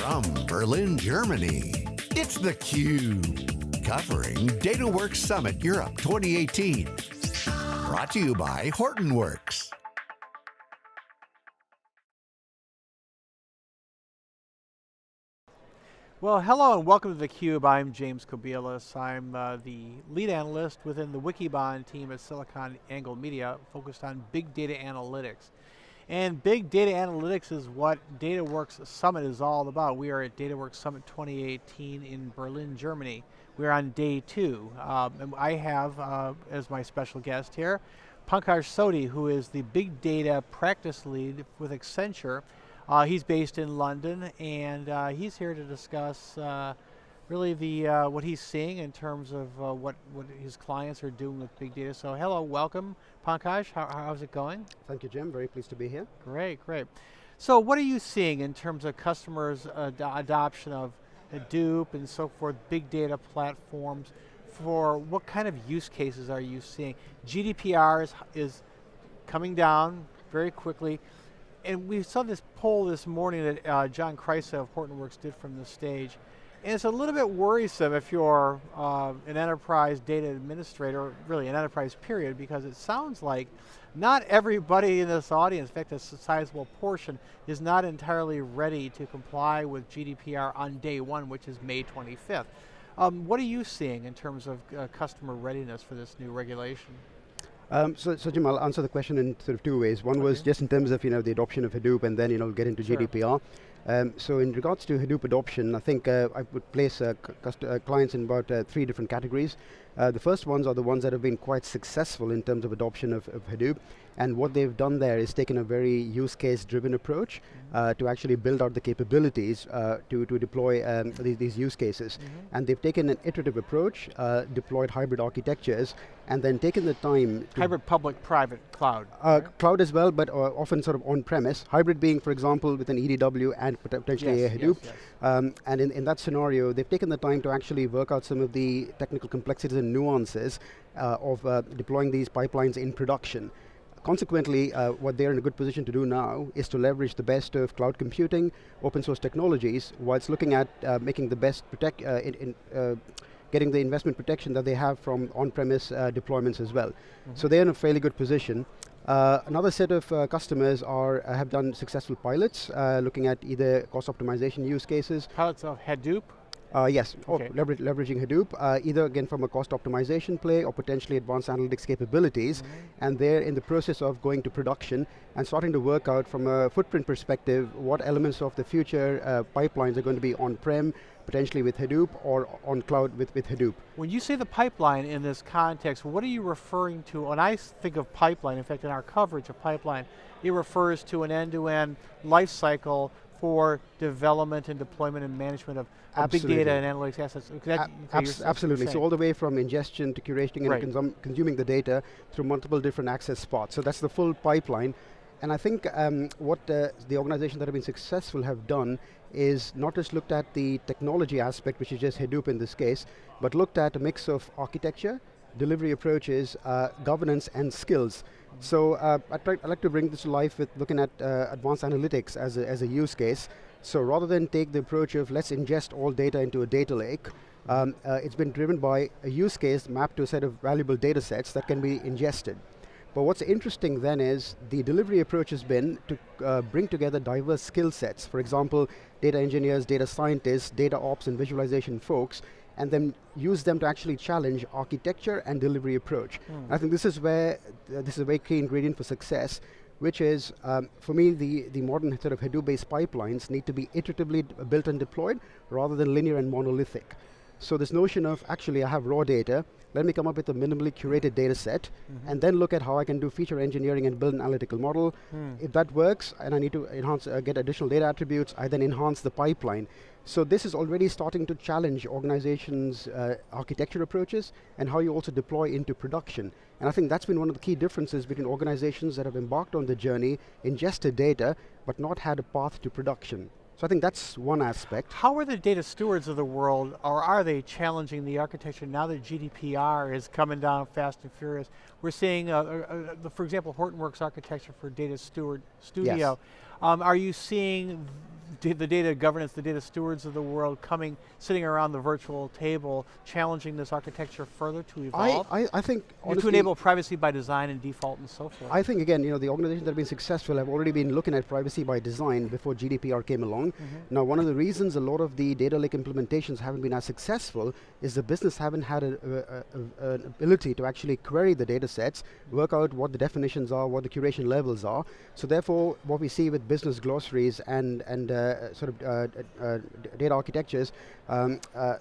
From Berlin, Germany, it's theCUBE. Covering DataWorks Summit Europe 2018. Brought to you by Hortonworks. Well, hello and welcome to theCUBE. I'm James Kobielus. I'm uh, the lead analyst within the Wikibon team at SiliconANGLE Media, focused on big data analytics. And big data analytics is what DataWorks Summit is all about. We are at DataWorks Summit 2018 in Berlin, Germany. We're on day two. Um, I have, uh, as my special guest here, Pankaj Sodhi, who is the big data practice lead with Accenture, uh, he's based in London, and uh, he's here to discuss uh, really the uh, what he's seeing in terms of uh, what, what his clients are doing with big data. So hello, welcome, Pankaj. How, how's it going? Thank you, Jim. Very pleased to be here. Great, great. So what are you seeing in terms of customers' ad adoption of Hadoop and so forth, big data platforms, for what kind of use cases are you seeing? GDPR is, is coming down very quickly and we saw this poll this morning that uh, John Kreisa of Hortonworks did from the stage. And it's a little bit worrisome if you're uh, an enterprise data administrator, really an enterprise period, because it sounds like not everybody in this audience, in fact a sizable portion, is not entirely ready to comply with GDPR on day one, which is May 25th. Um, what are you seeing in terms of uh, customer readiness for this new regulation? Um, so, so Jim, I'll answer the question in sort of two ways. One okay. was just in terms of you know the adoption of Hadoop, and then you know get into sure. GDPR. Um, so in regards to Hadoop adoption, I think uh, I would place uh, uh, clients in about uh, three different categories. Uh, the first ones are the ones that have been quite successful in terms of adoption of, of Hadoop. And what they've done there is taken a very use case driven approach mm -hmm. to actually build out the capabilities to, to deploy um, these, these, use cases. Mm -hmm. And they've taken an iterative approach, deployed hybrid architectures, and then taken the time Hybrid public-private cloud. Right? Cloud as well, but often sort of on-premise. Hybrid being, for example, with an EDW and potentially yes, a Hadoop. Yes, yes. Um, and in, in that scenario, they've taken the time to actually work out some of the technical complexities and nuances uh, of uh, deploying these pipelines in production. Consequently, uh, what they're in a good position to do now is to leverage the best of cloud computing, open source technologies, whilst looking at uh, making the best protect, uh, in, in uh, getting the investment protection that they have from on-premise deployments as well. Mm -hmm. So they're in a fairly good position. Uh, another set of uh, customers are uh, have done successful pilots, uh, looking at either cost optimization use cases. Pilots of Hadoop? Uh, yes, oh, okay. lever leveraging Hadoop, uh, either again from a cost optimization play or potentially advanced analytics capabilities, mm -hmm. and they're in the process of going to production and starting to work out from a footprint perspective what elements of the future pipelines are going to be on-prem, potentially with Hadoop or on cloud with, with Hadoop. When you say the pipeline in this context, what are you referring to? When I think of pipeline, in fact in our coverage of pipeline, it refers to an end-to-end -end life cycle for development and deployment and management of, of big data and analytics assets. That, Abs absolutely, so all the way from ingestion to curation and right. consum consuming the data through multiple different access spots. So that's the full pipeline. And I think um, what uh, the organizations that have been successful have done is not just looked at the technology aspect, which is just Hadoop in this case, but looked at a mix of architecture, delivery approaches, uh, governance, and skills. So uh, I'd, I'd, like to bring this to life with looking at uh, advanced analytics as a, as a use case. So rather than take the approach of let's ingest all data into a data lake, um, uh, it's been driven by a use case mapped to a set of valuable data sets that can be ingested. But what's interesting then is the delivery approach has been to uh, bring together diverse skill sets. For example, data engineers, data scientists, data ops and visualization folks, and then use them to actually challenge architecture and delivery approach. Mm. I think this is where, uh, this is a very key ingredient for success, which is, um, for me, the, the modern sort of Hadoop-based pipelines need to be iteratively built and deployed rather than linear and monolithic. So this notion of, actually I have raw data, let me come up with a minimally curated data set, mm -hmm. and then look at how I can do feature engineering and build an analytical model. Mm. If that works, and I need to enhance, uh, get additional data attributes, I then enhance the pipeline. So this is already starting to challenge organizations' uh, architecture approaches and how you also deploy into production. And I think that's been one of the key differences between organizations that have embarked on the journey, ingested data, but not had a path to production. So I think that's one aspect. How are the data stewards of the world, or are they challenging the architecture now that GDPR is coming down fast and furious? We're seeing, uh, uh, uh, for example, Hortonworks architecture for Data Steward Studio. Yes. Um, are you seeing the data governance, the data stewards of the world coming, sitting around the virtual table, challenging this architecture further to evolve? I, I, I think To enable privacy by design and default and so forth. I think again, you know, the organizations that have been successful have already been looking at privacy by design before GDPR came along. Mm -hmm. Now one of the reasons a lot of the data lake implementations haven't been as successful is the business haven't had a, a, a, an ability to actually query the data sets, work out what the definitions are, what the curation levels are. So therefore, what we see with business glossaries and, and uh, sort of uh, uh, data architectures, um, uh,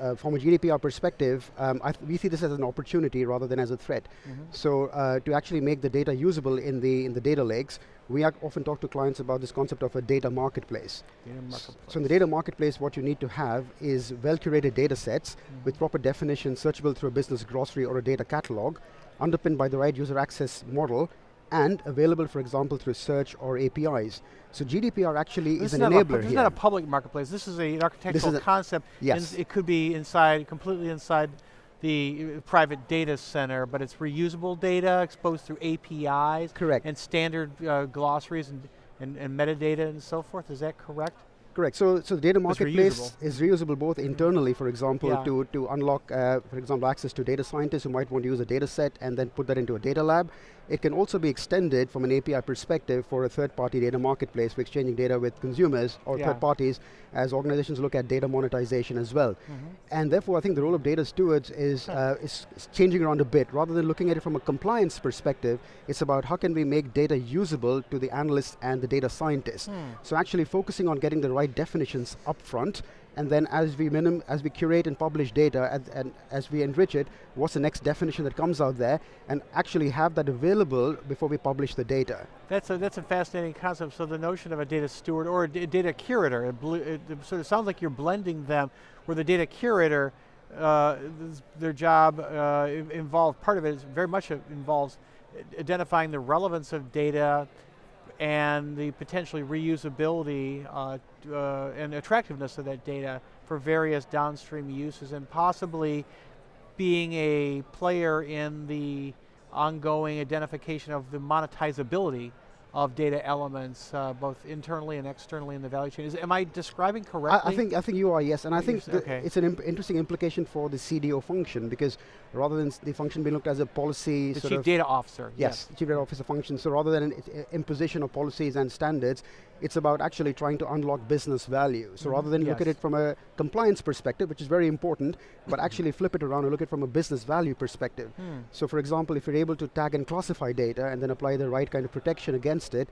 uh, from a GDPR perspective, um, we see this as an opportunity rather than as a threat. Mm -hmm. So uh, to actually make the data usable in the in the data lakes, we often talk to clients about this concept of a data marketplace. Data marketplace. So in the data marketplace, what you need to have is well-curated data sets mm -hmm. with proper definition, searchable through a business glossary or a data catalog, underpinned by the right user access model, and available, for example, through search or APIs. So GDPR actually this is an enabler a, This is not a public marketplace. This is a, an architectural a concept. Yes. it could be inside, completely inside the uh, private data center, but it's reusable data exposed through APIs. Correct. And standard uh, glossaries and, and, and metadata and so forth. Is that correct? Correct. So, so the data marketplace reusable. is reusable both internally, for example, yeah. to, to unlock, uh, for example, access to data scientists who might want to use a data set and then put that into a data lab. It can also be extended from an API perspective for a third-party data marketplace for exchanging data with consumers or yeah. third parties as organizations look at data monetization as well. Mm -hmm. And therefore, I think the role of data stewards is, uh, is, changing around a bit. Rather than looking at it from a compliance perspective, it's about how can we make data usable to the analysts and the data scientists. Mm. So actually focusing on getting the right definitions up front and then as we minim as we curate and publish data and, and, as we enrich it, what's the next definition that comes out there, and actually have that available before we publish the data. That's a, that's a fascinating concept. So the notion of a data steward or a data curator, it, it, sort of sounds like you're blending them, where the data curator, uh, their job uh, involved, part of it is very much involves identifying the relevance of data, and the potentially reusability uh, uh, and attractiveness of that data for various downstream uses and possibly being a player in the ongoing identification of the monetizability of data elements, uh, both internally and externally in the value chain. Is, am I describing correctly? I, I, think I think you are, yes. And I think okay. it's an imp interesting implication for the CDO function because rather than the function being looked as a policy the chief data officer. Yes, yes. chief data officer function. So rather than an imposition of policies and standards, it's about actually trying to unlock business value. So mm -hmm. rather than yes. look at it from a compliance perspective, which is very important, but actually flip it around and look at it from a business value perspective. Mm. So for example, if you're able to tag and classify data and then apply the right kind of protection against it,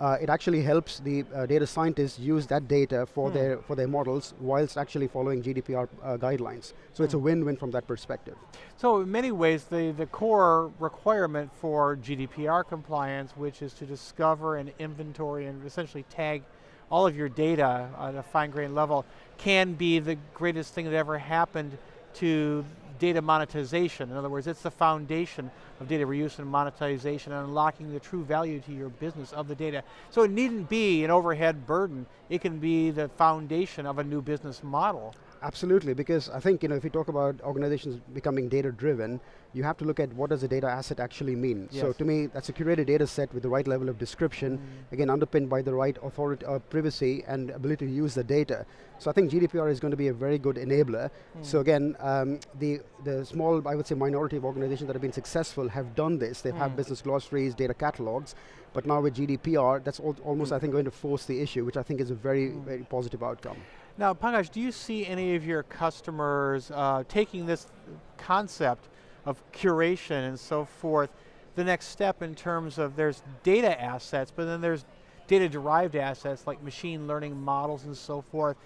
uh, it actually helps the uh, data scientists use that data for hmm. their for their models whilst actually following GDPR uh, guidelines. So it's a hmm. win-win from that perspective. So in many ways, the, the core requirement for GDPR compliance, which is to discover and inventory and essentially tag all of your data at a fine-grained level, can be the greatest thing that ever happened to data monetization. In other words, it's the foundation of data reuse and monetization and unlocking the true value to your business of the data. So it needn't be an overhead burden. It can be the foundation of a new business model. Absolutely, because I think you know if you talk about organizations becoming data driven, you have to look at what does a data asset actually mean. Yes. So to me, that's a curated data set with the right level of description, mm. again underpinned by the right authority, uh, privacy and ability to use the data. So I think GDPR is going to be a very good enabler. Mm. So again, um, the the small, I would say, minority of organizations that have been successful have done this. They mm. have business glossaries, data catalogs, but now with GDPR, that's al almost. I think, going to force the issue, which I think is a very, mm. very positive outcome. Now, Pankaj, do you see any of your customers uh, taking this concept of curation and so forth, the next step in terms of there's data assets, but then there's data derived assets like machine learning models and so forth.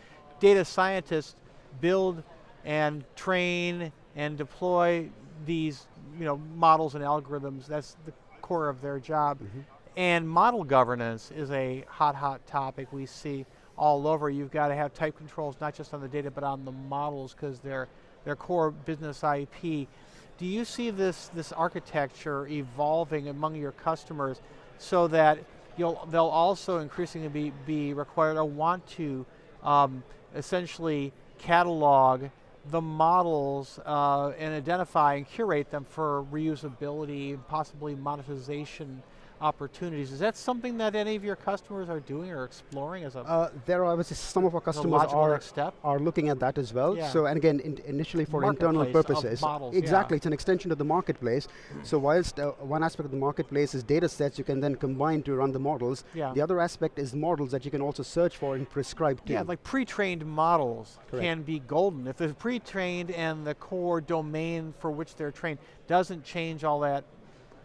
Data scientists build and train and deploy these you know, models and algorithms. That's the core of their job. Mm -hmm. And model governance is a hot, hot topic we see all over. You've got to have type controls, not just on the data, but on the models, because they're, they're core business IP. Do you see this, this architecture evolving among your customers so that you'll, they'll also increasingly be, be required or want to um, essentially catalog the models uh, and identify and curate them for reusability, possibly monetization opportunities. Is that something that any of your customers are doing or exploring as a uh, There are obviously some of our customers are, are looking at that as well. Yeah. So, and again, in initially for internal purposes. Models, exactly, yeah. it's an extension of the marketplace. so whilst uh, one aspect of the marketplace is data sets you can then combine to run the models, yeah. the other aspect is models that you can also search for and prescribe to. Yeah, like pre-trained models Correct. can be golden. If it's pre-trained and the core domain for which they're trained doesn't change all that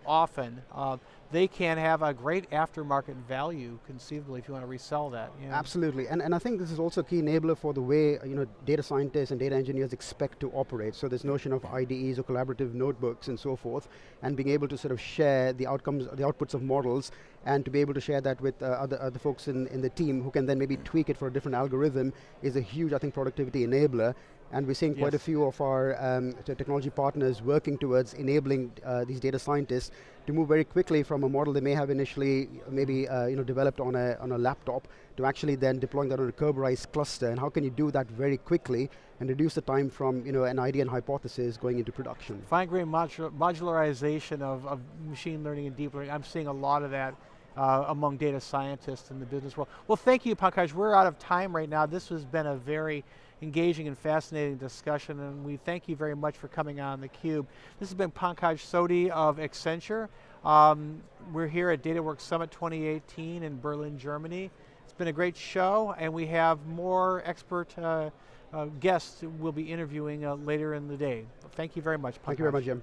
often, uh, they can have a great aftermarket value, conceivably, if you want to resell that. You know. Absolutely, and, and I think this is also a key enabler for the way you know, data scientists and data engineers expect to operate. So this notion of IDEs or collaborative notebooks and so forth, and being able to sort of share the outcomes, the outputs of models, and to be able to share that with uh, other, other folks in, in the team who can then maybe tweak it for a different algorithm is a huge, I think, productivity enabler and we're seeing quite yes. a few of our um, technology partners working towards enabling uh, these data scientists to move very quickly from a model they may have initially maybe uh, you know, developed on a, on a laptop to actually then deploying that on a Kerberized cluster, and how can you do that very quickly and reduce the time from you know, an idea and hypothesis going into production. Fine-grained modularization of, of machine learning and deep learning, I'm seeing a lot of that uh, among data scientists in the business world. Well, thank you, Pankaj. We're out of time right now. This has been a very engaging and fascinating discussion, and we thank you very much for coming on theCUBE. This has been Pankaj Sodhi of Accenture. Um, we're here at DataWorks Summit 2018 in Berlin, Germany. It's been a great show, and we have more expert uh, uh, guests we'll be interviewing uh, later in the day. Thank you very much, Pankaj. Thank you very much, Jim.